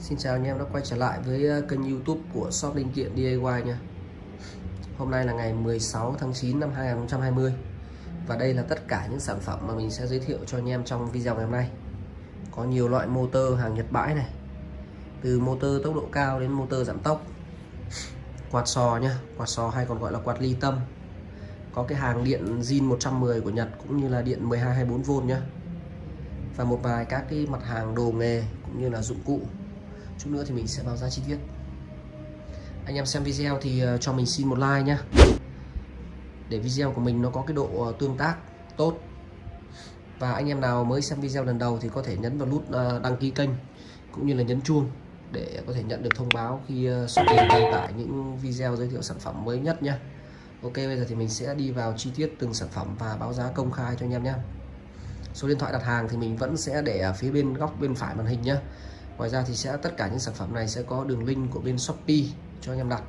Xin chào anh em đã quay trở lại với ờ, kênh youtube của shop linh kiện DIY nha. Hôm nay là ngày 16 tháng 9 năm 2020 Và đây là tất cả những sản phẩm mà mình sẽ giới thiệu cho anh em trong video ngày hôm nay. Có nhiều loại motor hàng Nhật bãi này Từ motor tốc độ cao đến motor giảm tốc Quạt sò nhá, quạt sò hay còn gọi là quạt ly tâm. Có cái hàng điện zin 110 của Nhật cũng như là điện 12 24V nhá. Và một vài các cái mặt hàng đồ nghề cũng như là dụng cụ chút nữa thì mình sẽ báo giá chi tiết. Anh em xem video thì ờ, cho mình xin một like nhé để video của mình nó có cái độ ờ, tương tác tốt. Và anh em nào mới xem video lần đầu thì có thể nhấn vào nút ờ, đăng ký kênh cũng như là nhấn chuông để có thể nhận được thông báo khi shop đăng tải những video giới thiệu sản phẩm mới nhất nhé Ok, bây giờ thì mình sẽ đi vào chi tiết từng sản phẩm và báo giá công khai cho anh em nhé số điện thoại đặt hàng thì mình vẫn sẽ để ở phía bên góc bên phải màn hình nhé ngoài ra thì sẽ, tất cả những sản phẩm này sẽ có đường link của bên Shopee cho anh em đặt.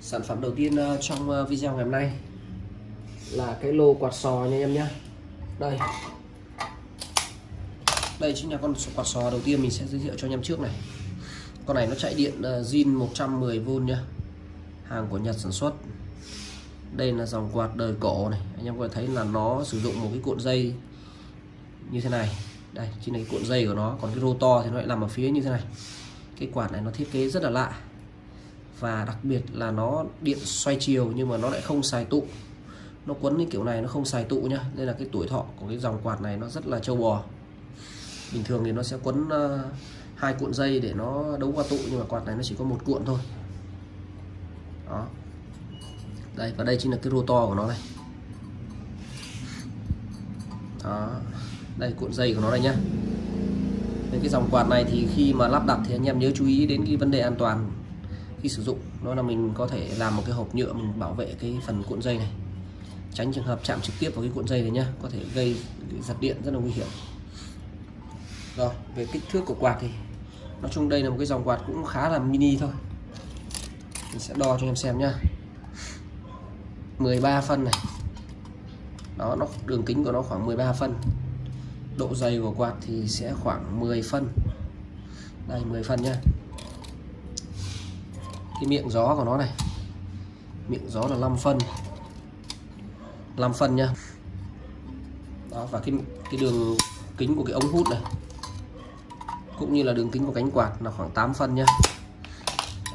Sản phẩm đầu tiên ờ, trong ờ, video ngày hôm nay là cái lô quạt sò nha anh em nhé. Đây. Đây chính là con quạt sò đầu tiên mình sẽ giới thiệu cho anh em trước này. Con này nó chạy điện ờ, zin 110V nhá hàng của Nhật sản xuất đây là dòng quạt đời cổ này. Anh em có thể thấy là nó sử dụng một cái cuộn dây như thế này. Đây, chính là cái cuộn dây của nó. Còn cái rotor thì nó lại nằm ở phía như thế này. Cái quạt này nó thiết kế rất là lạ. Và đặc biệt là nó điện xoay chiều nhưng mà nó lại không xài tụ. Nó quấn cái kiểu này nó không xài tụ nhá. Nên là cái tuổi thọ của cái dòng quạt này nó rất là trâu bò. Bình thường thì nó sẽ quấn ờ, hai cuộn dây để nó đấu qua tụ nhưng mà quạt này nó chỉ có một cuộn thôi. Đó đây, và đây chính là cái rotor của nó này. Đó, đây, cuộn dây của nó đây nhá. Với cái dòng quạt này thì khi mà lắp đặt thì anh em nhớ chú ý đến cái vấn đề an toàn khi sử dụng. Đó là mình có thể làm một cái hộp nhựa, mình bảo vệ cái phần cuộn dây này. Tránh trường hợp chạm trực tiếp vào cái cuộn dây này nhá, có thể gây giật điện rất là nguy hiểm. Rồi, về kích thước của quạt thì nói chung đây là một cái dòng quạt cũng khá là mini thôi. Mình sẽ đo cho em xem nhá. 13 phân này. Đó nó đường kính của nó khoảng 13 phân. Độ dày của quạt thì sẽ khoảng 10 phân. Đây 10 phân nhá. Cái miệng gió của nó này. Miệng gió là 5 phân. 5 phân nhá. Đó và cái cái đường kính của cái ống hút này cũng như là đường kính của cánh quạt là khoảng 8 phân nhá.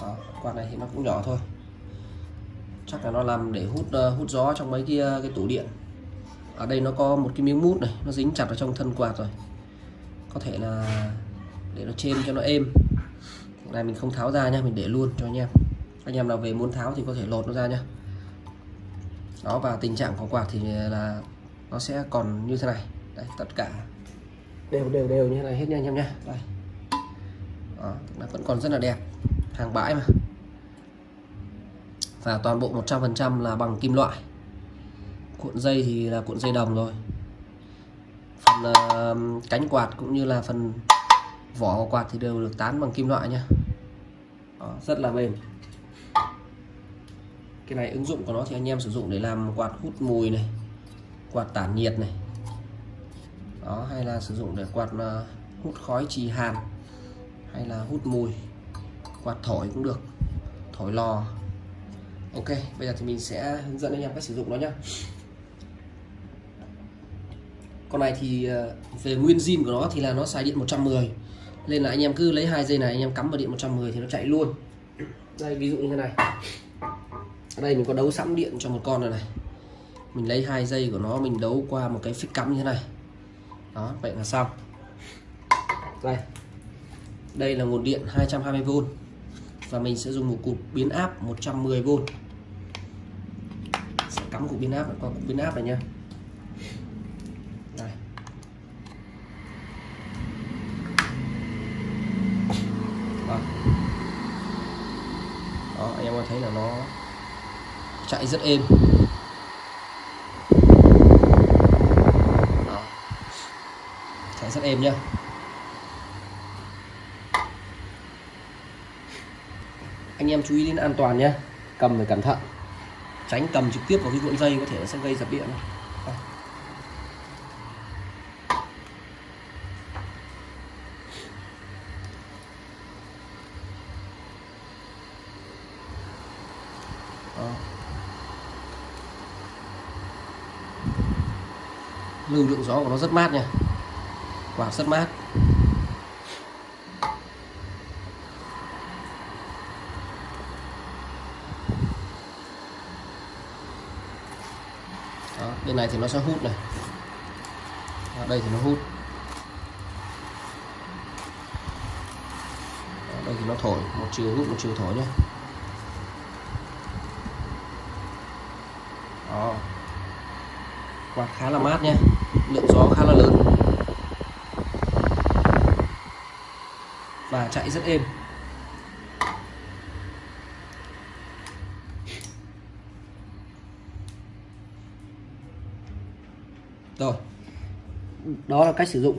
Đó, quạt này thì nó cũng nhỏ thôi chắc là nó làm để hút uh, hút gió trong mấy cái, cái tủ điện. Ở đây nó có một cái miếng mút này nó dính chặt vào trong thân quạt rồi. Có thể là để nó trên cho nó êm. Này mình không tháo ra nha mình để luôn cho anh em. Anh em nào về muốn tháo thì có thể lột nó ra nhá đó và tình trạng của quạt thì là nó sẽ còn như thế này. Đây tất cả đều đều đều như thế này hết nha anh em nha. Đây. Đó, nó vẫn còn rất là đẹp. Hàng bãi mà và toàn bộ 100% là bằng kim loại. Cuộn dây thì là cuộn dây đồng rồi. Phần uh, cánh quạt cũng như là phần vỏ của quạt thì đều được tán bằng kim loại nhá Đó, rất là bền. Cái này ứng dụng của nó thì anh em sử dụng để làm quạt hút mùi này quạt tản nhiệt này. Đó hay là sử dụng để quạt uh, hút khói trì hàn hay là hút mùi. Quạt thổi cũng được thổi lò ok, bây giờ thì mình sẽ hướng dẫn anh em cách sử dụng nó nhé con này thì ờ, về nguyên zin của nó thì là nó xài điện 110 nên là anh em cứ lấy hai dây này, anh em cắm vào điện 110 thì nó chạy luôn. Đây, ví dụ như thế này. Ở đây, mình có đấu sẵn điện cho một con này này. Mình lấy hai dây của nó, mình đấu qua một cái phích cắm như thế này. Đó, vậy là xong. Đây. Đây là nguồn điện 220V và mình sẽ dùng một cục biến áp 110V cắm cục pin áp qua cục pin áp này nha đây. Vâng. Đó. Đó, anh em có thấy là nó chạy rất êm Đó. chạy rất êm nhá anh em chú ý đến an toàn nhé cầm phải cẩn thận tránh cầm trực tiếp vào cái cuộn dây có thể nó sẽ gây giật điện Đó. lưu lượng gió của nó rất mát nha. Quạt rất mát Đó, bên này thì nó sẽ hút này. Ở đây thì nó hút. Ở đây thì nó thổi, một chiều hút, một chiều thổi nhé Đó. quạt khá là mát nhé lượng gió khá là lớn. Và chạy rất êm rồi đó là cách sử dụng.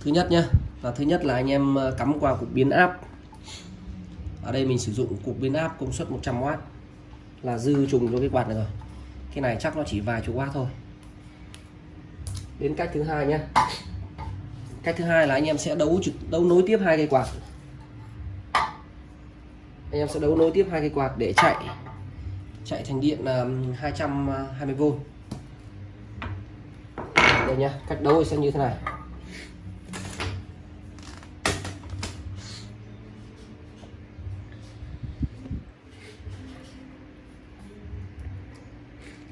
Thứ nhất nhé và thứ nhất là anh em ờ, cắm qua cục biến áp ở đây mình sử dụng cục biến áp công suất 100W là dư trùng cho cái quạt này rồi. Cái này chắc nó chỉ vài chục watt thôi. Đến cách thứ hai nhé cách thứ hai là anh em sẽ đấu trực, đấu nối tiếp hai cây quạt. Anh em sẽ đấu nối tiếp hai cây quạt để chạy chạy thành điện ờ, là 220V đây nhá. Cách đấu sẽ như thế này.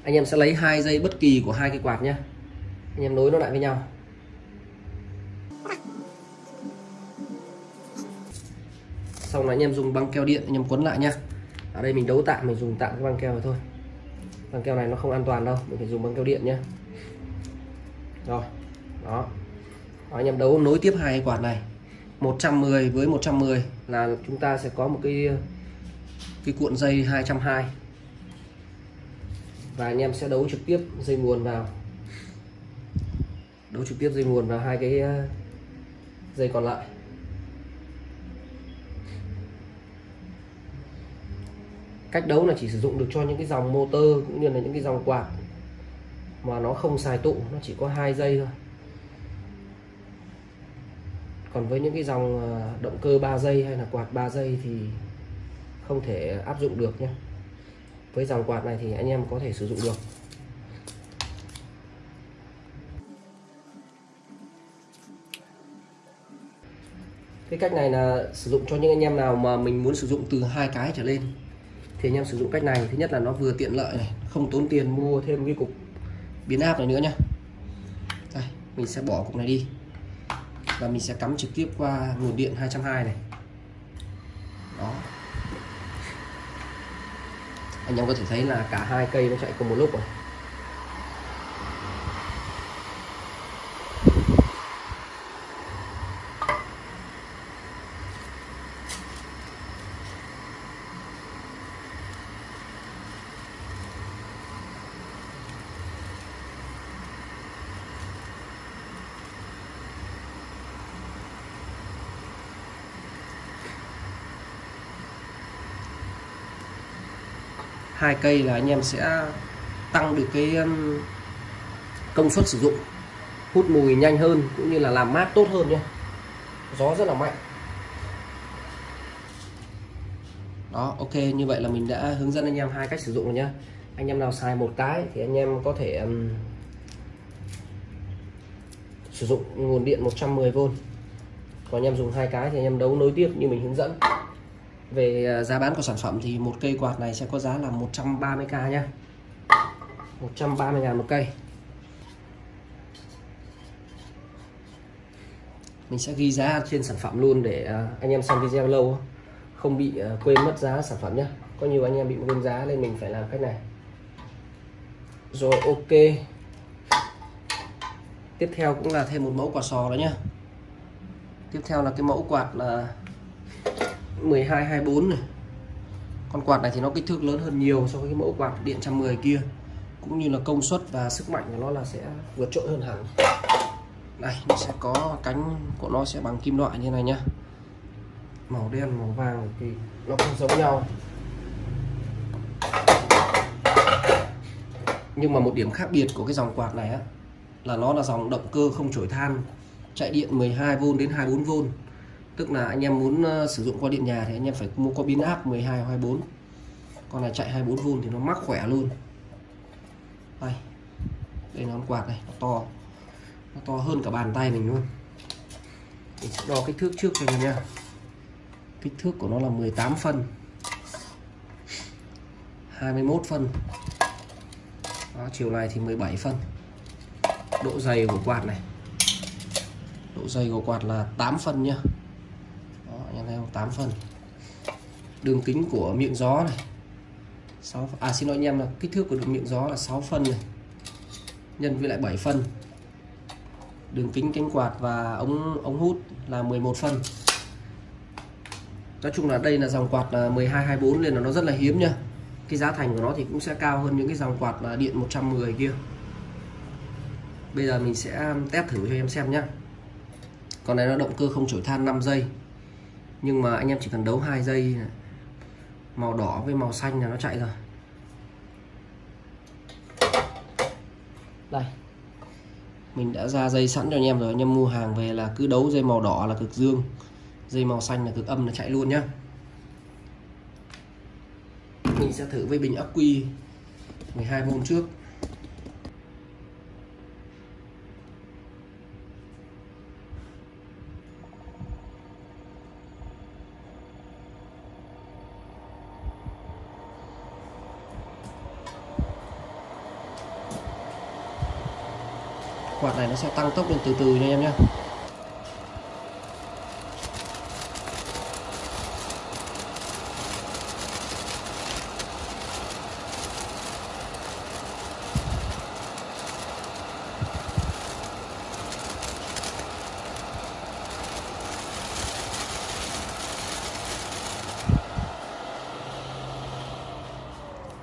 Anh em sẽ lấy hai dây bất kỳ của hai cái quạt nhé anh em nối nó lại với nhau. Xong là anh em dùng băng keo điện, anh em quấn lại nhé ở đây mình đấu tạm, mình dùng tạm cái băng keo này thôi. Băng keo này nó không an toàn đâu, mình phải dùng băng keo điện nhé rồi, đó. đó, anh em đấu nối tiếp hai quạt này. 110 với 110 là chúng ta sẽ có một cái cái cuộn dây 220 và anh em sẽ đấu trực tiếp dây nguồn vào. Đấu trực tiếp dây nguồn vào hai cái ờ, dây còn lại. Cách đấu là chỉ sử dụng được cho những cái dòng motor cũng như là những cái dòng quạt mà nó không xài tụ, nó chỉ có hai dây thôi. Còn với những cái dòng ờ, động cơ 3 giây hay là quạt 3 giây thì không thể áp dụng được nhé. Với dòng quạt này thì anh em có thể sử dụng được. Cái cách này là sử dụng cho những anh em nào mà mình muốn sử dụng từ hai cái trở lên. Thì anh em sử dụng cách này, thứ nhất là nó vừa tiện lợi này, không tốn tiền mua thêm cái cục biến áp này nữa nhá. Đây, mình sẽ bỏ cục này đi. Và mình sẽ cắm trực tiếp qua nguồn điện 220 này. Đó. Anh em có thể thấy là cả hai cây nó chạy cùng một lúc rồi. Hai cây là anh em sẽ tăng được cái um, công suất sử dụng hút mùi nhanh hơn cũng như là làm mát tốt hơn nhé. Gió rất là mạnh. Đó ok như vậy là mình đã hướng dẫn anh em hai cách sử dụng rồi nhé. anh em nào xài một cái thì anh em có thể um, sử dụng nguồn điện 110V còn anh em dùng hai cái thì anh em đấu nối tiếp như mình hướng dẫn về ờ, giá bán của sản phẩm thì một cây quạt này sẽ có giá là 130k nhá. 130 ngàn một cây. Mình sẽ ghi giá trên sản phẩm luôn để ờ, anh em xem video lâu không bị ờ, quên mất giá sản phẩm nhé có nhiều anh em bị quên giá nên mình phải làm cách này. Rồi, ok. Tiếp theo cũng là thêm một mẫu quả sò đó nhá. Tiếp theo là cái mẫu quạt là 12 24 này. Con quạt này thì nó kích thước lớn hơn nhiều so với cái mẫu quạt điện 110 kia. Cũng như là công suất và sức mạnh của nó là sẽ vượt trội hơn hẳn. Đây, nó sẽ có cánh của nó sẽ bằng kim loại như này nhá. Màu đen, màu vàng thì nó không giống nhau. Nhưng mà một điểm khác biệt của cái dòng quạt này á, là nó là dòng động cơ không chổi than. Chạy điện 12V đến 24V tức là anh em muốn ờ, sử dụng qua điện nhà thì anh em phải mua qua pin áp 12 24 con này chạy 24V thì nó mắc khỏe luôn. Đây. Đây nó quạt này nó to. Nó to hơn cả bàn tay mình luôn. Mình sẽ đo kích thước trước cho anh em nha kích thước của nó là 18 phân. 21 phân. Đó, chiều này thì 17 phân. Độ dày của quạt này. Độ dày của quạt là 8 phân nhá theo 8 phân đường kính của miệng gió này. 6 à xin lỗi anh em là kích thước của đường miệng gió là 6 phân này. Nhân với lại 7 phân đường kính cánh quạt và ống ống hút là 11 phân nói chung là đây là dòng quạt 12 24 nên là nó rất là hiếm nha. Cái giá thành của nó thì cũng sẽ cao hơn những cái dòng quạt là điện 110 kia. Bây giờ mình sẽ test thử cho em xem nhé con này nó động cơ không chổi than 5 giây nhưng mà anh em chỉ cần đấu 2 giây màu đỏ với màu xanh là nó chạy rồi. Đây. Mình đã ra dây sẵn cho anh em rồi. Anh em mua hàng về là cứ đấu dây màu đỏ là cực dương. Dây màu xanh là cực âm là chạy luôn nhá. Mình sẽ thử với bình ắc quy 12V trước quạt này nó sẽ tăng tốc lên từ từ nha em nhé.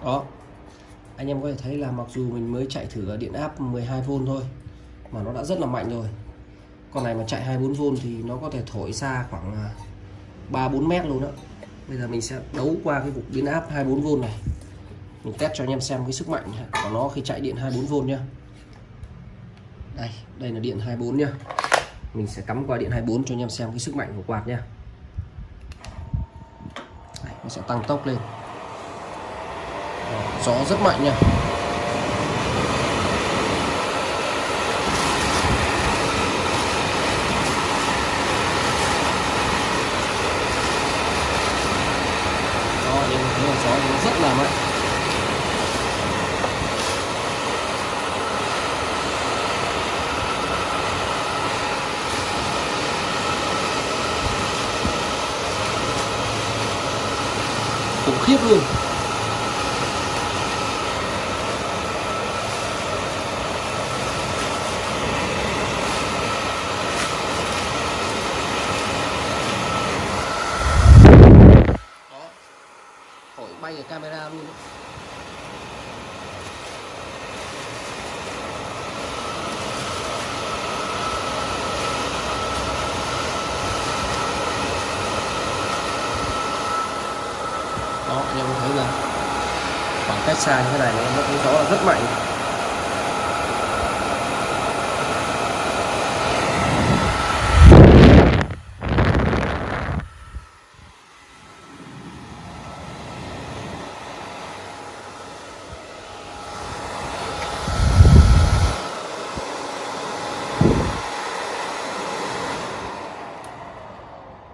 Đó. Anh em có thể thấy là mặc dù mình mới chạy thử ở điện áp 12V thôi mà nó đã rất là mạnh rồi. Con này mà chạy 24V thì nó có thể thổi xa khoảng à, 3-4 mét luôn đó bây giờ mình sẽ đấu qua cái cục biến áp 24V này. Mình test cho anh em xem cái sức mạnh của nó khi chạy điện 24V nhá. Đây đây là điện 24 nhá. Mình sẽ cắm qua điện 24 cho anh em xem cái sức mạnh của quạt nhá. Đây, nó sẽ tăng tốc lên. Gió rất mạnh nha rất là mạnh khủng khiếp luôn bay ở camera luôn đó. đó anh em thấy là khoảng cách xa như thế này nó cũng gió là rất mạnh.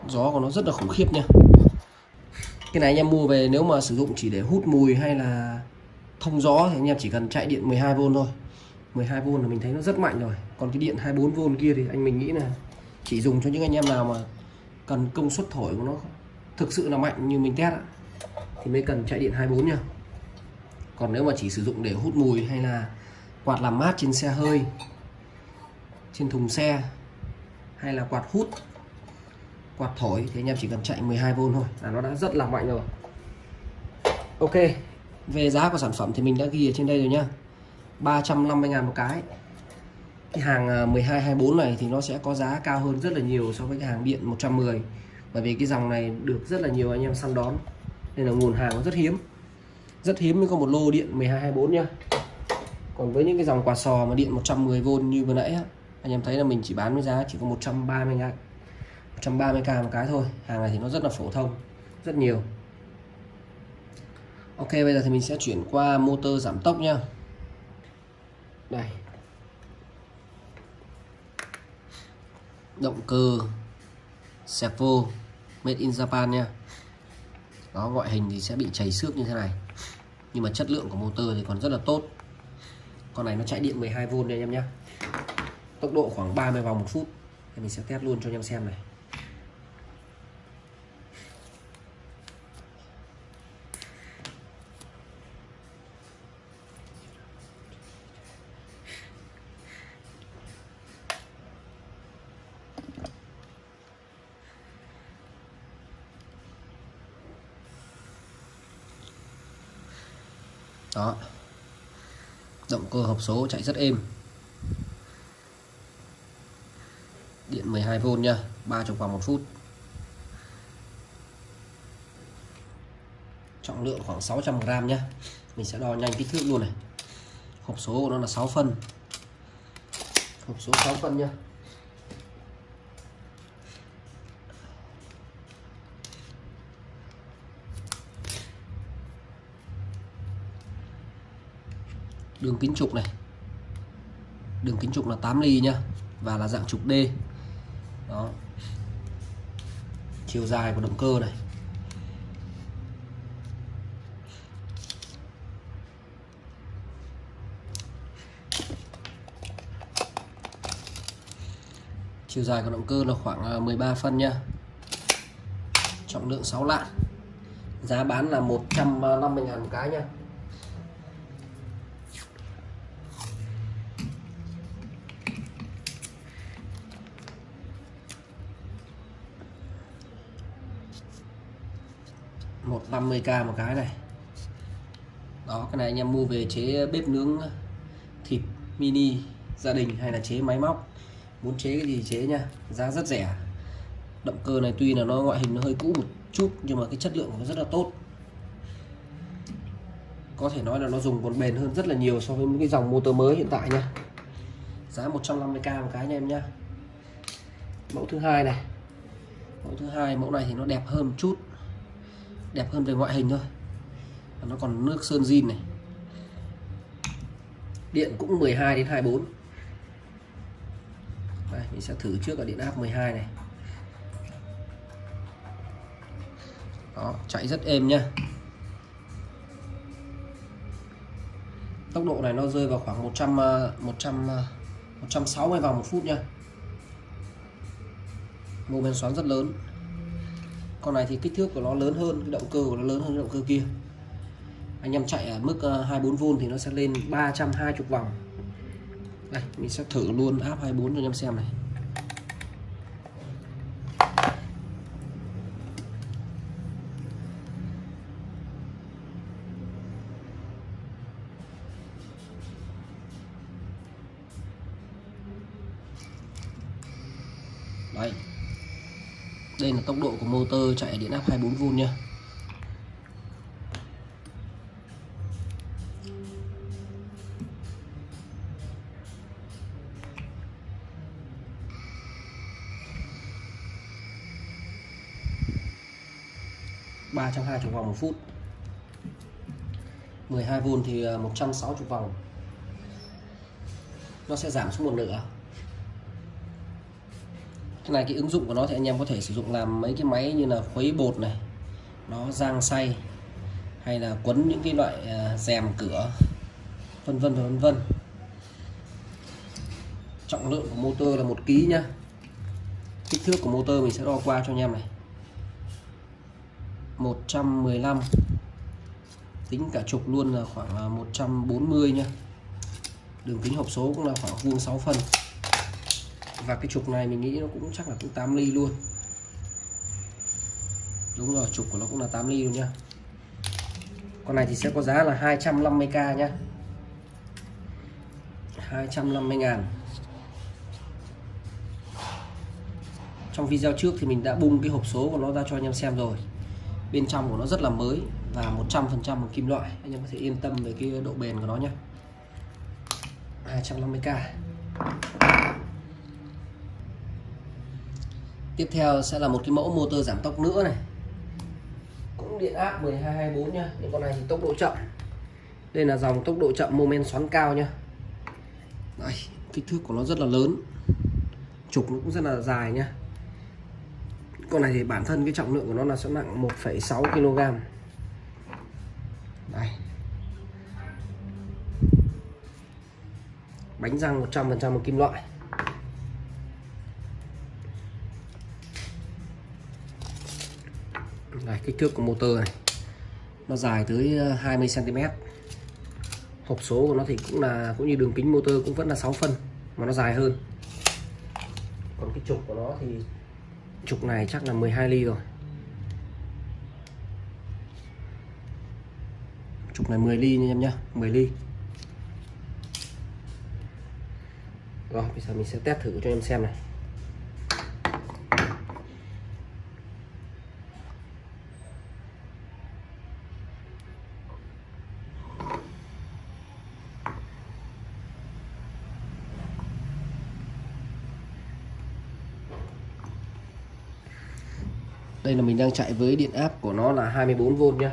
Gió của nó rất là khủng khiếp nha. Cái này anh em mua về nếu mà sử dụng chỉ để hút mùi hay là thông gió thì anh em chỉ cần chạy điện 12V thôi. 12V là mình thấy nó rất mạnh rồi. Còn cái điện 24V kia thì anh mình nghĩ là chỉ dùng cho những anh em nào mà cần công suất thổi của nó thực sự là mạnh như mình test thì mới cần chạy điện 24 nha. Còn nếu mà chỉ sử dụng để hút mùi hay là quạt làm mát trên xe hơi, trên thùng xe hay là quạt hút, quạt thổi thì anh em chỉ cần chạy 12V thôi. Là nó đã rất là mạnh rồi. Ok về giá của sản phẩm thì mình đã ghi ở trên đây rồi nhá. 350 ngàn một cái. Cái hàng à, 12 24 này thì nó sẽ có giá cao hơn rất là nhiều so với cái hàng điện 110 bởi vì cái dòng này được rất là nhiều anh em săn đón. Nên là nguồn hàng nó rất hiếm. Rất hiếm mới có một lô điện 12 24 nhá. Còn với những cái dòng quạt sò mà điện 110V như vừa nãy anh em thấy là mình chỉ bán với giá chỉ có 130 ngàn 130k một cái thôi. Hàng này thì nó rất là phổ thông, rất nhiều. Ok, bây giờ thì mình sẽ chuyển qua motor giảm tốc nha đây. Động cơ servo made in Japan nha đó ngoại hình thì sẽ bị chảy xước như thế này. Nhưng mà chất lượng của motor thì còn rất là tốt. Con này nó chạy điện 12V đây anh em nhé tốc độ khoảng 30 vòng một phút. Thì mình sẽ test luôn cho anh em xem này đó động cơ hộp số chạy rất êm. Điện 12V nha 30 vòng một phút. Trọng lượng khoảng 600g nhé mình sẽ đo nhanh kích thước luôn này. Hộp số của nó là 6 phân. Hộp số 6 phân nhá. Đường kính trục này. Đường kính trục là 8 ly nhá, và là dạng trục D. Đó. Chiều dài của động cơ này. Chiều dài của động cơ là khoảng à, 13 phân nha trọng lượng 6 lạng. Giá bán là 150 ngàn một cái nha 50k một cái này. Đó, cái này anh em mua về chế bếp nướng, thịt mini gia đình hay là chế máy móc. Muốn chế cái gì chế nha giá rất rẻ. Động cơ này tuy là nó ngoại hình nó hơi cũ một chút, nhưng mà cái chất lượng nó rất là tốt. Có thể nói là nó dùng còn bền hơn rất là nhiều so với những cái dòng motor mới hiện tại nha giá 150k một cái nha em nhá. Mẫu thứ hai này. Mẫu thứ hai, mẫu này thì nó đẹp hơn một chút đẹp hơn về ngoại hình thôi. Và nó còn nước sơn zin này. Điện cũng 12 đến 24 đây, mình sẽ thử trước ở điện áp 12 này. Đó, chạy rất êm nhá. Tốc độ này nó rơi vào khoảng 100 100 160 vòng một phút nha mô men xoắn rất lớn con này thì kích thước của nó lớn hơn, cái động cơ của nó lớn hơn động cơ kia. Anh em chạy ở mức ờ, 24V thì nó sẽ lên 320 vòng. Đây, mình sẽ thử luôn áp 24 cho anh em xem này Đấy. Đây là tốc độ của motor chạy điện áp 24V nha. ba trăm hai vòng một phút. 12V thì à, 160 vòng. Nó sẽ giảm xuống một nửa cái này cái ứng dụng của nó thì anh em có thể sử dụng làm mấy cái máy như là khuấy bột này, nó rang xay, hay là quấn những cái loại à, rèm cửa, vân vân và vân vân. Trọng lượng của motor là một ký nhá. Kích thước của motor mình sẽ đo qua cho anh em này. 115 tính cả trục luôn là khoảng 140 nhá. Đường kính hộp số cũng là khoảng vuông 6 phân và cái trục này mình nghĩ nó cũng chắc là cũng 8 ly luôn. Đúng rồi, trục của nó cũng là 8 ly luôn nhá. Con này thì sẽ có giá là 250k nhá. 250 ngàn. Trong video trước thì mình đã bung cái hộp số của nó ra cho anh em xem rồi. Bên trong của nó rất là mới và 100% bằng kim loại. Anh em có thể yên tâm về cái độ bền của nó nhé 250k tiếp theo sẽ là một cái mẫu motor giảm tốc nữa này. Cũng điện áp 1224 nha những con này thì tốc độ chậm. Đây là dòng tốc độ chậm moment xoắn cao nha Đây, kích thước của nó rất là lớn. Trục nó cũng rất là dài nha con này thì bản thân cái trọng lượng của nó là sẽ nặng 1,6 kg đây bánh răng 100% bằng kim loại. Đây, kích thước của motor này. Nó dài tới ờ, 20 cm hộp số của nó thì cũng là, cũng như đường kính motor cũng vẫn là 6 phân, mà nó dài hơn. Còn cái trục của nó thì, trục này chắc là 12 ly rồi. Trục này 10 ly nha em nhá 10 ly. Rồi, bây giờ mình sẽ test thử cho em xem này. Đang chạy với điện áp của nó là 24V nhé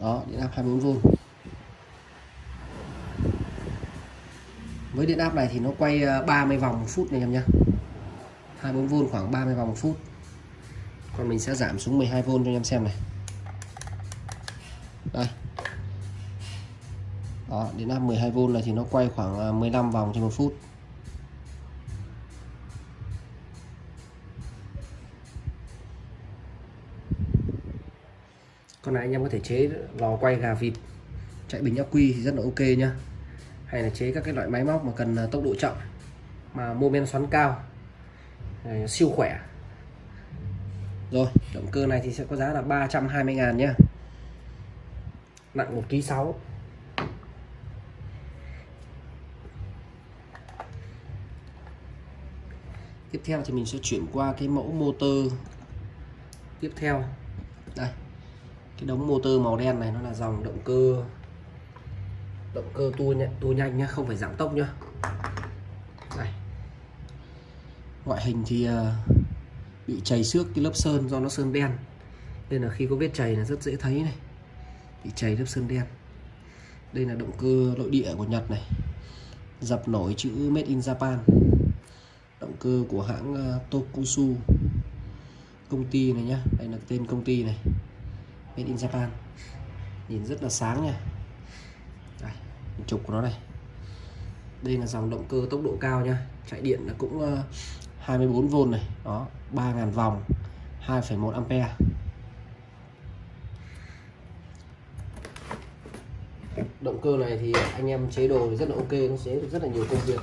đó, điện áp 24V với điện áp này thì nó quay ờ, 30 vòng một phút này em nhé 24V khoảng 30 vòng một phút. Còn mình sẽ giảm xuống 12V cho anh em xem này. Đó điện áp 12V này thì nó quay khoảng 15 à, vòng trên một phút. Con này anh em có thể chế lò quay gà vịt. Chạy bình ắc quy thì rất là ok nhá. Hay là chế các cái loại máy móc mà cần à, tốc độ chậm mà mô men xoắn cao siêu khỏe. Rồi động cơ này thì sẽ có giá là 320 ngàn nhá. Nặng 1 kg 6 tiếp theo thì mình sẽ chuyển qua cái mẫu motor. Tiếp theo. Đây. Cái đống motor màu đen này nó là dòng động cơ. Động cơ tua nhanh, tua nhanh nhá không phải giảm tốc nhá. Đây. Ngoại hình thì ờ, bị chảy xước cái lớp sơn do nó sơn đen. Nên là khi có vết chảy là rất dễ thấy này. Bị chảy lớp sơn đen. Đây là động cơ nội địa của Nhật này. Dập nổi chữ Made in Japan động cơ của hãng ờ, Tokusu công ty này nhá. Đây là tên công ty này Made in Japan. Nhìn rất là sáng nha. Đây, trục của nó này. Đây là dòng động cơ tốc độ cao nha. Chạy điện là cũng ờ, 24V này. Đó 3.000 vòng 2,1 ampere. Động cơ này thì anh em chế đồ rất là ok nó chế được rất là nhiều công việc.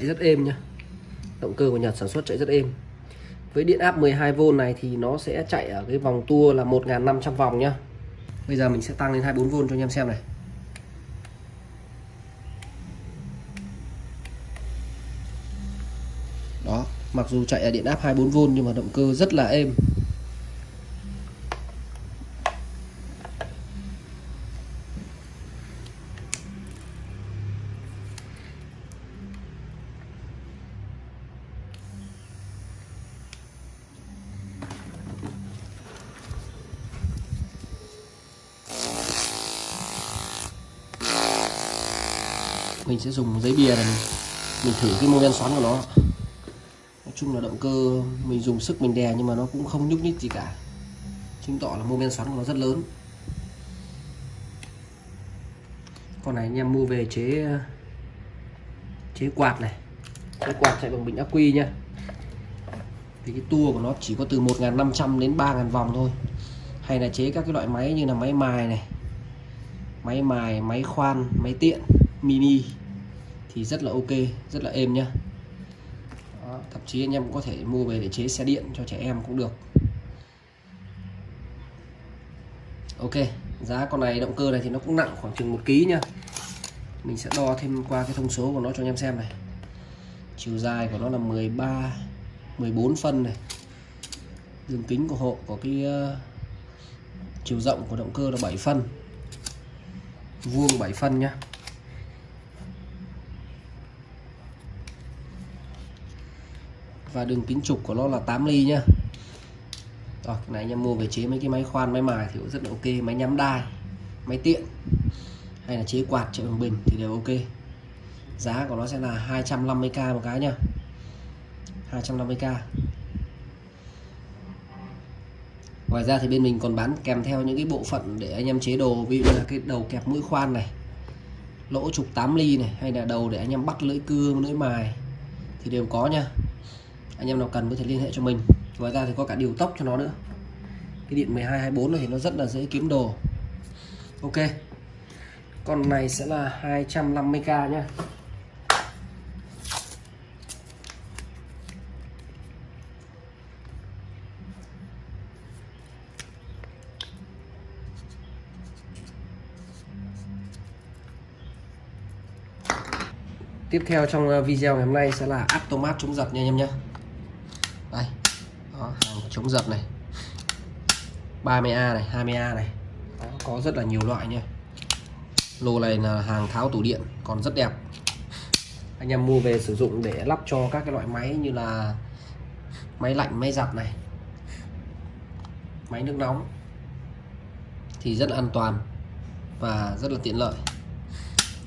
Chạy rất êm nhá. Động cơ của Nhật sản xuất chạy rất êm. Với điện áp 12V này thì nó sẽ chạy ở cái vòng tua là 1.500 vòng nhá. Bây giờ mình sẽ tăng lên 24V cho anh em xem này. Đó, mặc dù chạy ở điện áp 24V nhưng mà động cơ rất là êm. Mình sẽ dùng giấy bìa này mình, mình thử cái mô men xoắn của nó. Nói chung là động cơ mình dùng sức mình đè nhưng mà nó cũng không nhúc nhích gì cả. Chứng tỏ là mô men xoắn của nó rất lớn. Con này anh em mua về chế chế quạt này. Cái quạt chạy bằng bình ắc quy nhá. Thì cái tua của nó chỉ có từ 1.500 đến 3.000 vòng thôi. Hay là chế các cái loại máy như là máy mài này máy mài máy khoan máy tiện mini thì rất là ok rất là êm nhá. Đó, thậm chí anh em cũng có thể mua về để chế xe điện cho trẻ em cũng được. Ok giá con này động cơ này thì nó cũng nặng khoảng chừng một ký nhá. Mình sẽ đo thêm qua cái thông số của nó cho anh em xem này. Chiều dài của nó là 13 14 phân này. Đường kính của hộ có cái uh, chiều rộng của động cơ là 7 phân. Vuông 7 phân nhá. Và đường kính trục của nó là 8 ly nhá. Rồi, cái này anh em mua về chế mấy cái máy khoan, máy mài thì cũng rất là ok. Máy nhắm đai, máy tiện, hay là chế quạt chạy bằng bình thì đều ok. Giá của nó sẽ là 250k một cái nhá. 250k ngoài ra thì bên mình còn bán kèm theo những cái bộ phận để anh em chế đồ, ví dụ là cái đầu kẹp mũi khoan này, lỗ trục 8 ly này, hay là đầu để anh em bắt lưỡi cưa lưỡi mài thì đều có nha anh em nào cần có thể liên hệ cho mình. Ngoài ra thì có cả điều tốc cho nó nữa. Cái điện 1224 này thì nó rất là dễ kiếm đồ. Ok. Con này sẽ là 250k nhá. Tiếp theo trong ờ, video ngày hôm nay sẽ là automat chống giật nha anh em nhé chống giật này. 30A này 20A này. Đó, có rất là nhiều loại nha lô này là hàng tháo tủ điện còn rất đẹp. Anh em mua về sử dụng để lắp cho các cái loại máy như là máy lạnh máy giặt này. Máy nước nóng. Thì rất là an toàn và rất là tiện lợi.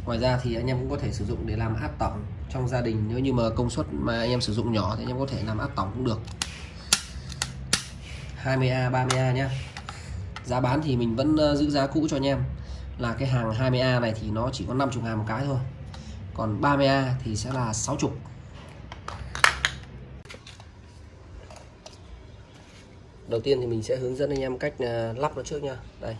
Ngoài ra thì anh em cũng có thể sử dụng để làm áp tổng trong gia đình. Nếu như mà công suất mà anh em sử dụng nhỏ thì anh em có thể làm áp tổng cũng được. 20A 30A nhé giá bán thì mình vẫn ờ, giữ giá cũ cho anh em. Là cái hàng 20A này thì nó chỉ có 50 ngàn một cái thôi. Còn 30A thì sẽ là 60 đầu tiên thì mình sẽ hướng dẫn anh em cách ờ, lắp nó trước nha đây.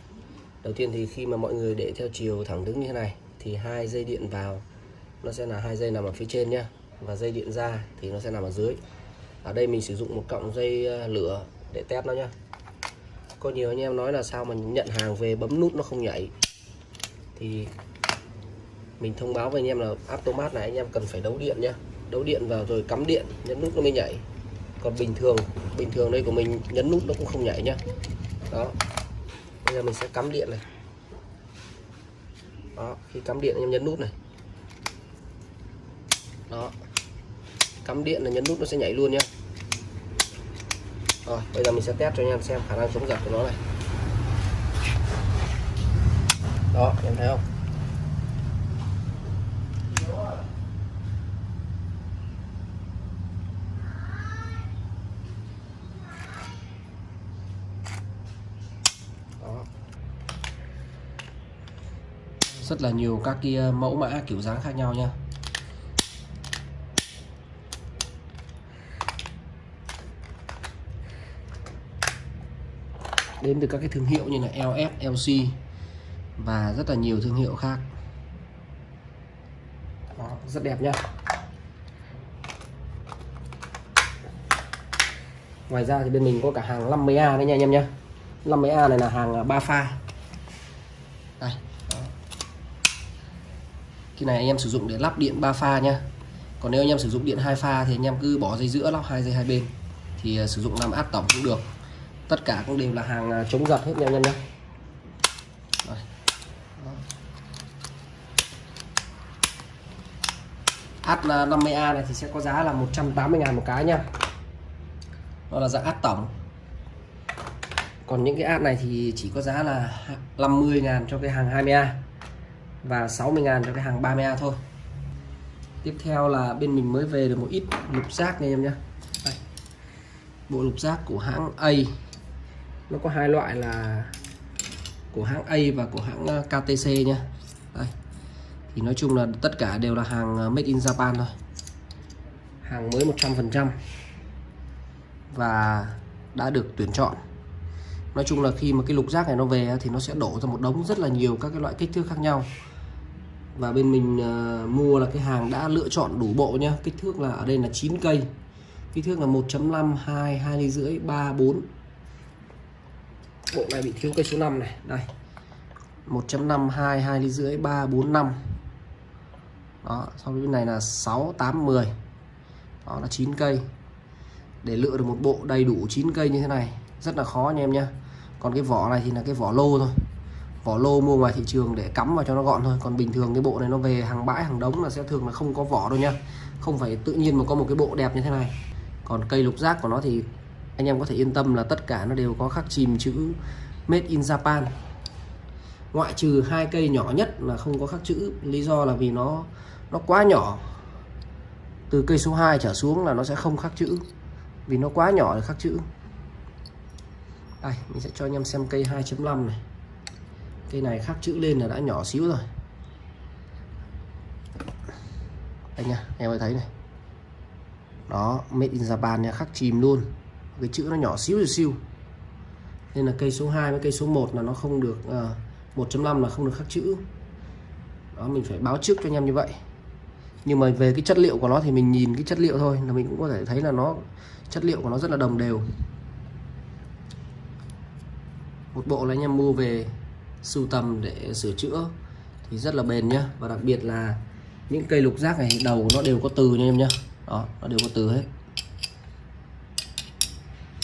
Đầu tiên thì khi mà mọi người để theo chiều thẳng đứng như thế này, thì hai dây điện vào, nó sẽ là hai dây nằm ở phía trên nhá. Và dây điện ra thì nó sẽ nằm ở dưới. Ở đây mình sử dụng một cọng dây ờ, lửa để test nó nhá. Có nhiều anh em nói là sao mà nhận hàng về bấm nút nó không nhảy. Thì mình thông báo với anh em là automat này, anh em cần phải đấu điện nhá. Đấu điện vào rồi cắm điện, nhấn nút nó mới nhảy. Còn bình thường bình thường đây của mình nhấn nút nó cũng không nhảy nhá. Đó. Bây giờ mình sẽ cắm điện này. Đó, khi cắm điện anh em nhấn nút này. Đó. Cắm điện là nhấn nút nó sẽ nhảy luôn nhá rồi bây giờ mình sẽ test cho anh em xem khả năng chống giật của nó này. Đó, em thấy không? Rất là nhiều các cái ờ, mẫu mã kiểu dáng khác nhau nha. Đến từ các cái thương hiệu như là LS, LC và rất là nhiều thương hiệu khác. Đó, rất đẹp nha ngoài ra thì bên mình có cả hàng 50A đấy nha anh em nhé 50A này là hàng à, 3 pha. Đây cái này anh em sử dụng để lắp điện 3 pha nhá. Còn nếu anh em sử dụng điện hai pha thì anh em cứ bỏ dây giữa lắp hai dây hai bên. Thì à, sử dụng làm áp tổng cũng được tất cả cũng đều là hàng à, chống giật hết nha anh em nhé H50A này thì sẽ có giá là 180 ngàn một cái nha Đó là dạng áp tổng. Còn những cái áp này thì chỉ có giá là 50 ngàn cho cái hàng 20A và 60 ngàn cho cái hàng 30A thôi. Tiếp theo là bên mình mới về được một ít lục giác nha em nhé bộ lục giác của hãng A. Nó có hai loại là của hãng A và của hãng ờ, KTC nha. Đây. thì nói chung là tất cả đều là hàng ờ, made in Japan thôi. Hàng mới 100% và đã được tuyển chọn. Nói chung là khi mà cái lục giác này nó về thì nó sẽ đổ ra một đống rất là nhiều các cái loại kích thước khác nhau. Và bên mình uh, mua là cái hàng đã lựa chọn đủ bộ nhá. Kích thước là ở đây là 9 cây kích thước là 1.5 2 2 ly rưỡi 3 4 bộ này bị thiếu cây số 5 này. Đây. 1.5 2 2 ly rưỡi 3 4 5 đó sau bên này là 6 8 10 đó, là 9 cây. Để lựa được một bộ đầy đủ 9 cây như thế này, rất là khó anh em nhé còn cái vỏ này thì là cái vỏ lô thôi. Vỏ lô mua ngoài thị trường để cắm vào cho nó gọn thôi. Còn bình thường cái bộ này nó về hàng bãi, hàng đống là sẽ thường là không có vỏ đâu nha không phải tự nhiên mà có một cái bộ đẹp như thế này còn cây lục giác của nó thì anh em có thể yên tâm là tất cả nó đều có khắc chìm chữ made in Japan. Ngoại trừ hai cây nhỏ nhất là không có khắc chữ, lý do là vì nó nó quá nhỏ. Từ cây số 2 trở xuống là nó sẽ không khắc chữ. Vì nó quá nhỏ để khắc chữ. Đây, mình sẽ cho anh em xem cây 2.5 này. Cây này khắc chữ lên là đã nhỏ xíu rồi. Đây nha, em ơi thấy này đó made in Japan nha khắc chìm luôn. Cái chữ nó nhỏ xíu siêu nên là cây số 2 với cây số 1 là nó không được ờ, uh, 1.5 là không được khắc chữ. Đó mình phải báo trước cho anh em như vậy. Nhưng mà về cái chất liệu của nó thì mình nhìn cái chất liệu thôi là mình cũng có thể thấy là nó chất liệu của nó rất là đồng đều. Một bộ là anh em mua về sưu tầm để sửa chữa thì rất là bền nhá. Và đặc biệt là những cây lục giác này đầu nó đều có từ nha em nhá đó, nó đều có từ hết.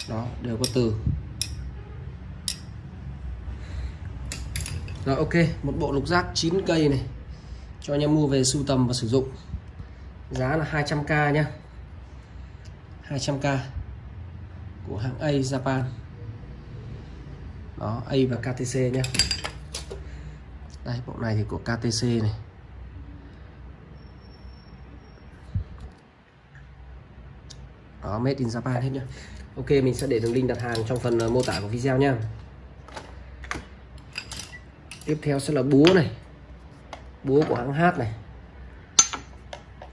Đó, đều có từ. Rồi, ok, một bộ lục giác 9 cây này. Cho anh em mua về sưu tầm và sử dụng. Giá là 200k nhá. 200k của hãng A Japan. Đó, A và KTC nhé đây, bộ này thì của KTC này. Đó, made in Japan hết nhá. Ok, mình sẽ để đường link đặt hàng trong phần ờ, mô tả của video nha. Tiếp theo sẽ là búa này. Búa của hãng H này.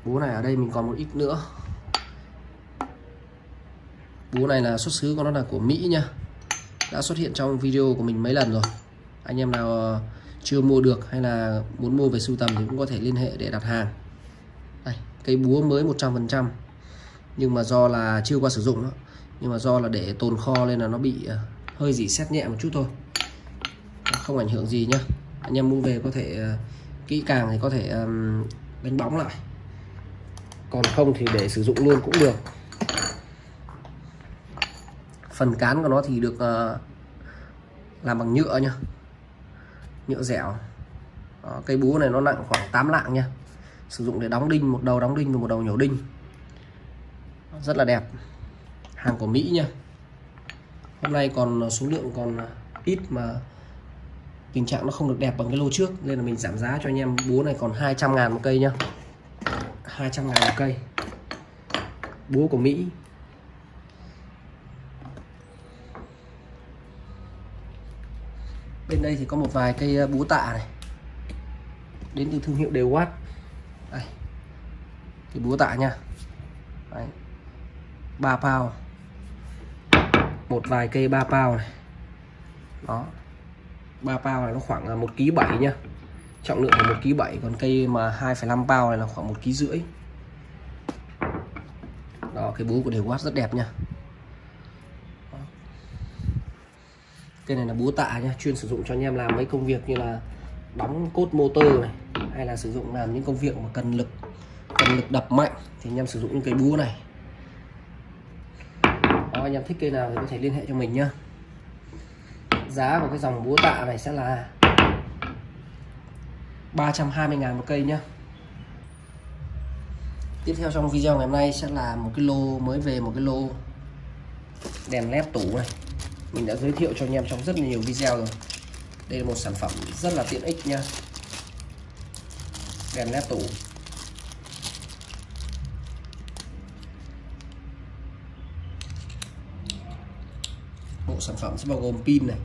Búa này ở đây mình còn một ít nữa. Búa này là xuất xứ của nó là của Mỹ nha. Đã xuất hiện trong video của mình mấy lần rồi. Anh em nào ờ, chưa mua được hay là muốn mua về sưu tầm thì cũng có thể liên hệ để đặt hàng. Đây, cây búa mới 100% nhưng mà do là chưa qua sử dụng đó nhưng mà do là để tồn kho nên là nó bị ờ, hơi dỉ xét nhẹ một chút thôi. Không ảnh hưởng gì nhá. Anh em mua về có thể ờ, kỹ càng thì có thể đánh bóng lại. Còn không thì để sử dụng luôn cũng được. Phần cán của nó thì được ờ, làm bằng nhựa nhá. Nhựa dẻo. Đó, cây búa này nó nặng khoảng 8 lạng nha sử dụng để đóng đinh một đầu đóng đinh và một đầu nhổ đinh rất là đẹp. Hàng của Mỹ nha hôm nay còn ờ, số lượng còn ờ, ít mà tình trạng nó không được đẹp bằng cái lô trước, nên là mình giảm giá cho anh em. Búa này còn 200 ngàn một cây nhá. 200 ngàn một cây. Búa của Mỹ. Bên đây thì có một vài cây ờ, búa tạ này. Đến từ thương hiệu đều quát. Đây. Cái búa tạ nha Đấy. 3 pound một vài cây 3 pound này. Đó. 3 pound này nó khoảng ờ, một ký bảy nhá. Trọng lượng là một ký 7 còn cây mà 2,5 pound này là khoảng 1 ký rưỡi. Đó cái búa của đều quát rất đẹp nha cây này là búa tạ nha chuyên sử dụng cho anh em làm mấy công việc như là đóng cốt motor này hay là sử dụng làm những công việc mà cần lực cần lực đập mạnh. Thì anh em sử dụng những cây búa này anh em thích cây nào thì có thể liên hệ cho mình nhá. Giá của cái dòng búa tạ này sẽ là 320 ngàn một cây nhá. Tiếp theo trong video ngày hôm nay sẽ là một cái lô mới về, một cái lô đèn led tủ này. Mình đã giới thiệu cho anh em trong rất nhiều video rồi. Đây là một sản phẩm rất là tiện ích nha đèn led tủ. mẫu sản phẩm sẽ bao gồm pin này.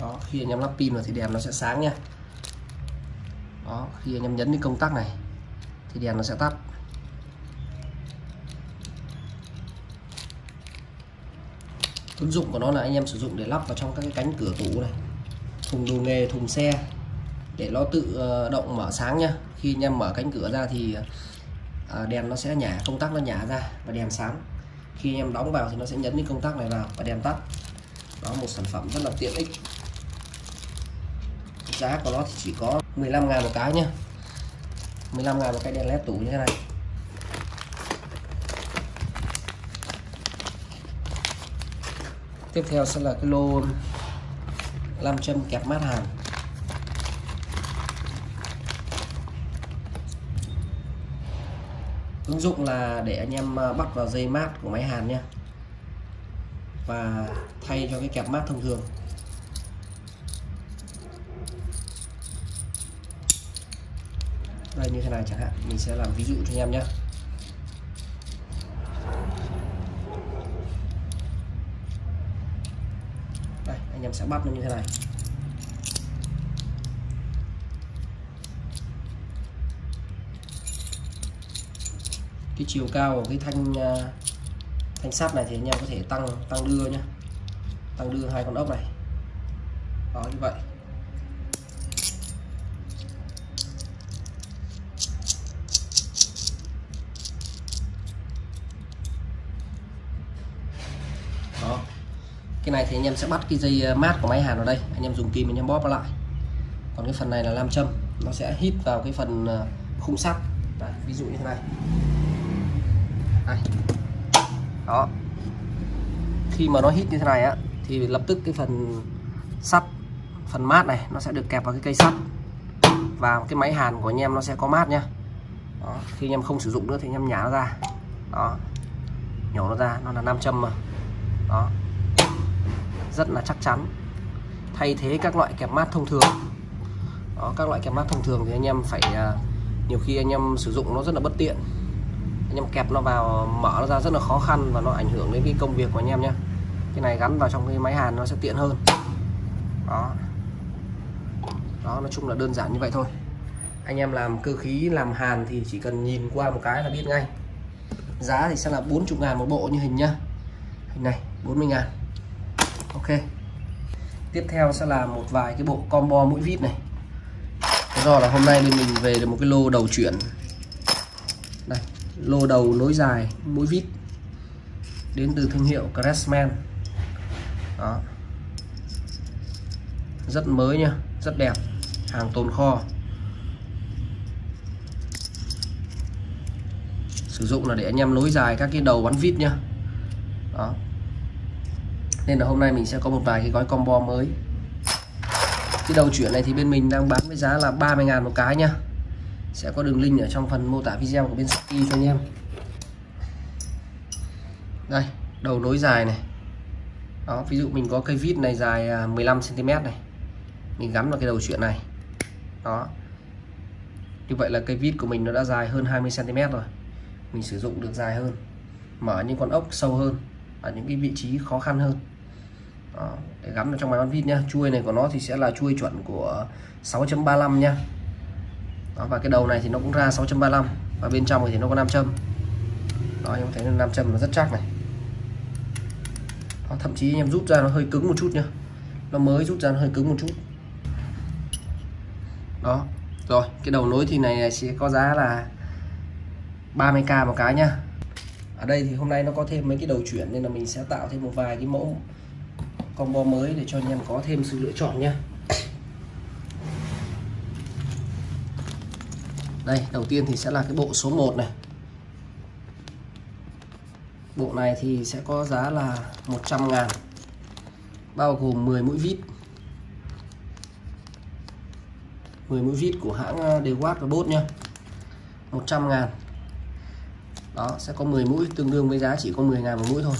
Đó, khi anh em lắp pin vào thì đèn nó sẽ sáng nha. Đó, khi anh em nhấn đến công tắc này thì đèn nó sẽ tắt. Ứng dụng của nó là anh em sử dụng để lắp vào trong các cái cánh cửa tủ này thùng đồ nghề, thùng xe để nó tự ờ, động mở sáng nhá. Khi anh em mở cánh cửa ra thì ờ, đèn nó sẽ nhả, công tắc nó nhả ra và đèn sáng. Khi anh em đóng vào thì nó sẽ nhấn cái công tắc này vào và đèn tắt. Đó, một sản phẩm rất là tiện ích. Giá của nó thì chỉ có 15 ngàn một cái nhá. 15 ngàn một cái đèn led tủ như thế này. Tiếp theo sẽ là cái lô 5 châm kẹp mát hàn ứng dụng là để anh em à, bắt vào dây mát của máy hàn nhé và thay cho cái kẹp mát thông thường. Đây, như thế này chẳng hạn, mình sẽ làm ví dụ cho anh em nhé đây anh em sẽ bắt nó như thế này. Cái chiều cao của cái thanh à, thanh sắt này thì anh em có thể tăng tăng đưa nhé tăng đưa hai con ốc này. Đó, như vậy. Cái này thì anh em sẽ bắt cái dây ờ, mát của máy hàn vào đây. Anh em dùng kim anh em bóp nó lại. Còn cái phần này là nam châm. Nó sẽ hít vào cái phần ờ, khung sắt. Đấy, ví dụ như thế này. Đây. đó. Khi mà nó hít như thế này á thì lập tức cái phần sắt phần mát này nó sẽ được kẹp vào cái cây sắt. Và cái máy hàn của anh em nó sẽ có mát nhá. Đó. khi anh em không sử dụng nữa thì anh em nhả nó ra. Đó. Nhổ nó ra nó là nam châm mà. Đó rất là chắc chắn. Thay thế các loại kẹp mát thông thường. Đó, các loại kẹp mát thông thường thì anh em phải à, nhiều khi anh em sử dụng nó rất là bất tiện. Anh em kẹp nó vào, mở nó ra rất là khó khăn và nó ảnh hưởng đến cái công việc của anh em nhé. Cái này gắn vào trong cái máy hàn nó sẽ tiện hơn. Đó. Đó, nói chung là đơn giản như vậy thôi. Anh em làm cơ khí, làm hàn thì chỉ cần nhìn qua một cái là biết ngay. Giá thì sẽ là 40 ngàn một bộ như hình nhá. Hình này 40 ngàn ok. Tiếp theo sẽ là một vài cái bộ combo mũi vít này. Do là hôm nay bên mình về được một cái lô đầu chuyển. Đây, lô đầu nối dài mũi vít đến từ thương hiệu Craftsman. Đó. Rất mới nha rất đẹp, hàng tồn kho. Sử dụng là để anh em nối dài các cái đầu bắn vít nhá. Đó nên là hôm nay mình sẽ có một vài cái gói combo mới. Cái đầu chuyển này thì bên mình đang bán với giá là 30 ngàn một cái nhá. Sẽ có đường link ở trong phần mô tả video của bên Shopee cho anh em. Đây, đầu nối dài này. Đó, ví dụ mình có cây vít này dài à, 15 cm này. Mình gắn vào cái đầu chuyện này. Đó. Như vậy là cây vít của mình nó đã dài hơn 20 cm rồi. Mình sử dụng được dài hơn. Mở những con ốc sâu hơn. Ở những cái vị trí khó khăn hơn. Ờ, để gắn vào trong máy bắn vít nhá. Chuôi này của nó thì sẽ là chuôi chuẩn của 6.35 nhá. Đó, và cái đầu này thì nó cũng ra 6.35 và bên trong thì nó có nam châm. Đó em thấy nam châm nó rất chắc này. Đó, thậm chí anh em rút ra nó hơi cứng một chút nhá. Nó mới rút ra nó hơi cứng một chút. Đó rồi cái đầu nối thì này sẽ có giá là 30k một cái nhá. Ở đây thì hôm nay nó có thêm mấy cái đầu chuyển nên là mình sẽ tạo thêm một vài cái mẫu combo mới để cho anh em có thêm sự lựa chọn nhé. Đây, đầu tiên thì sẽ là cái bộ số 1 này. Bộ này thì sẽ có giá là 100 ngàn, bao gồm 10 mũi vít. 10 mũi vít của hãng Dewatt và Bốt nhá. 100 ngàn. Đó, sẽ có 10 mũi, tương đương với giá chỉ có 10 ngàn một mũi thôi.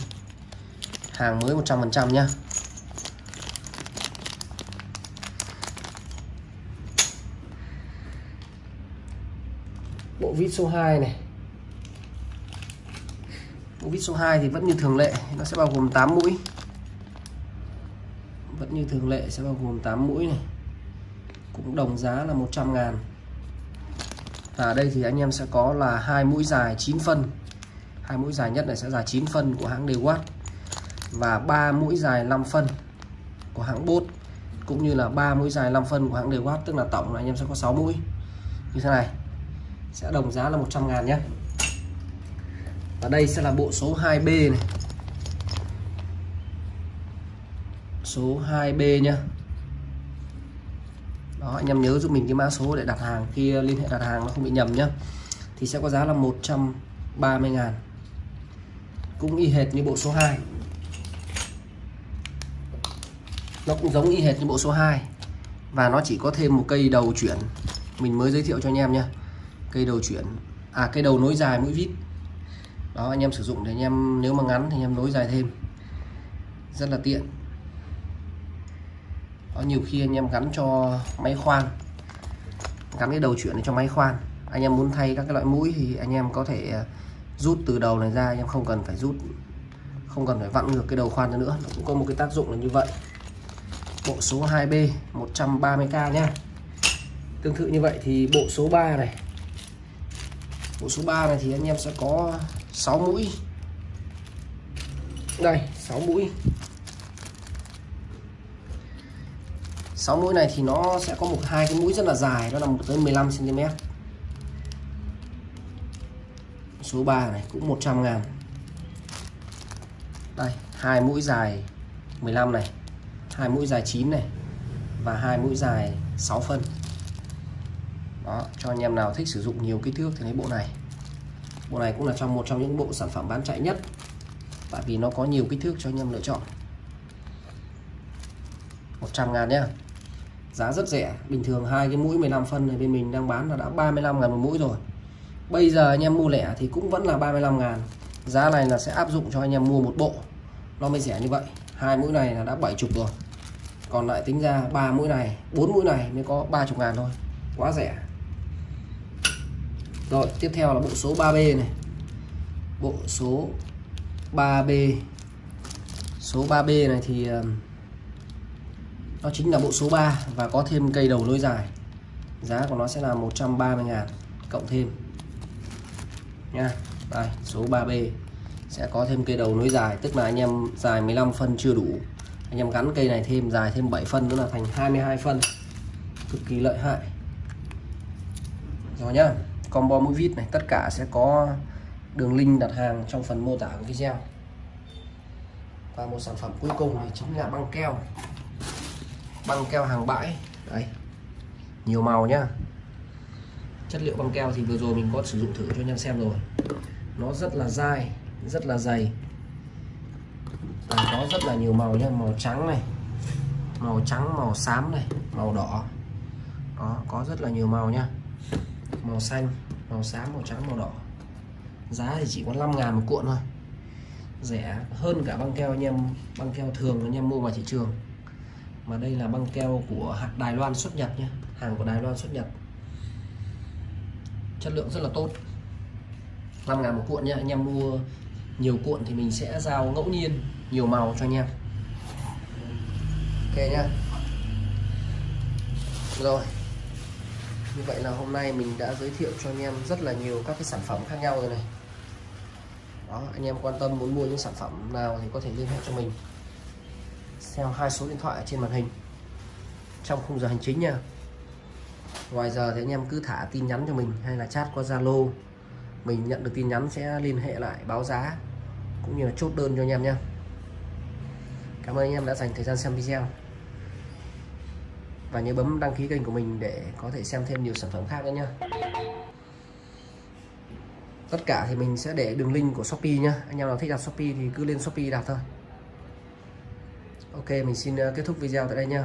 Hàng mới 100% nhá. Vít số 2 này. Bộ vít số 2 thì vẫn như thường lệ, nó sẽ bao gồm 8 mũi. Vẫn như thường lệ sẽ bao gồm 8 mũi này. Cũng đồng giá là 100 ngàn. Và ở đây thì anh em sẽ có là hai mũi dài 9 phân. Hai mũi dài nhất này sẽ dài 9 phân của hãng Dewatt và ba mũi dài 5 phân của hãng bốt cũng như là ba mũi dài 5 phân của hãng Dewatt tức là tổng là anh em sẽ có 6 mũi. Như thế này sẽ đồng giá là 100 ngàn nhé và đây sẽ là bộ số 2B này. Số 2B nhé đó, anh em nhớ giúp mình cái mã số để đặt hàng khi liên hệ đặt hàng nó không bị nhầm nhé thì sẽ có giá là 130 ngàn. Cũng y hệt như bộ số 2 nó cũng giống y hệt như bộ số 2 và nó chỉ có thêm một cây đầu chuyển. Mình mới giới thiệu cho anh em nhé cây đầu chuyển à cây đầu nối dài mũi vít. Đó, anh em sử dụng để anh em, nếu mà ngắn thì anh em nối dài thêm. Rất là tiện. Có nhiều khi anh em gắn cho máy khoan, gắn cái đầu chuyển cho máy khoan. Anh em muốn thay các cái loại mũi thì anh em có thể à, rút từ đầu này ra, anh em không cần phải rút, không cần phải vặn ngược cái đầu khoan nữa. Nó cũng có một cái tác dụng là như vậy. Bộ số 2B 130k nhá tương tự như vậy thì bộ số 3 này mũi số 3 này thì anh em sẽ có 6 mũi. Đây 6 mũi. 6 mũi này thì nó sẽ có một hai cái mũi rất là dài đó là một tới 15 cm số 3 này cũng 100 ngàn. Đây, hai mũi dài 15 này, hai mũi dài 9 này và hai mũi dài 6 phân đó, cho anh em nào thích sử dụng nhiều kích thước thì lấy bộ này. Bộ này cũng là trong một trong những bộ sản phẩm bán chạy nhất tại vì nó có nhiều kích thước cho anh em lựa chọn. 100 ngàn nhá. Giá rất rẻ, bình thường hai cái mũi 15 phân này bên mình đang bán là đã 35 ngàn một mũi rồi. Bây giờ anh em mua lẻ thì cũng vẫn là 35 ngàn. Giá này là sẽ áp dụng cho anh em mua một bộ. Nó mới rẻ như vậy. Hai mũi này là đã 70 rồi. Còn lại tính ra ba mũi này, bốn mũi này mới có 30 ngàn thôi. Quá rẻ rồi, tiếp theo là bộ số 3B này. Bộ số 3B số 3B này thì ờ, nó chính là bộ số 3 và có thêm cây đầu nối dài. Giá của nó sẽ là 130 ngàn cộng thêm. Nha, đây, số 3B sẽ có thêm cây đầu nối dài, tức là anh em dài 15 phân chưa đủ. Anh em gắn cây này thêm, dài thêm 7 phân nữa là thành 22 phân. Cực kỳ lợi hại. Rồi nhá combo mũi vít này, tất cả sẽ có đường link đặt hàng trong phần mô tả của video. Và một sản phẩm cuối cùng thì chính là băng keo. Băng keo hàng bãi. Đây. Nhiều màu nhá. Chất liệu băng keo thì vừa rồi mình có sử dụng thử cho anh em xem rồi. Nó rất là dai, rất là dày. Và có rất là nhiều màu nhá. Màu trắng này. Màu trắng, màu xám này. Màu đỏ. Đó, có rất là nhiều màu nhá màu xanh màu xám màu trắng màu đỏ. Giá thì chỉ có 5 ngàn một cuộn thôi. Rẻ hơn cả băng keo anh em băng keo thường anh em mua ngoài thị trường. Mà đây là băng keo của hạt Đài Loan xuất nhập nhé hàng của Đài Loan xuất nhập, chất lượng rất là tốt. 5 ngàn một cuộn nhé anh em mua nhiều cuộn thì mình sẽ giao ngẫu nhiên nhiều màu cho anh em. Ok nhá. Rồi như vậy là hôm nay mình đã giới thiệu cho anh em rất là nhiều các cái sản phẩm khác nhau rồi này. Đó, anh em quan tâm muốn mua những sản phẩm nào thì có thể liên hệ cho mình. Theo hai số điện thoại trên màn hình. Trong khung giờ hành chính nha. Ngoài giờ thì anh em cứ thả tin nhắn cho mình hay là chat qua Zalo. Mình nhận được tin nhắn sẽ liên hệ lại báo giá cũng như là chốt đơn cho anh em nhé Cảm ơn anh em đã dành thời gian xem video và nhớ bấm đăng ký kênh của mình để có thể xem thêm nhiều sản phẩm khác nữa nhé tất cả thì mình sẽ để đường link của Shopee nhá. Anh em nào thích đặt Shopee thì cứ lên Shopee đặt thôi. Ok, mình xin ờ, kết thúc video tại đây nha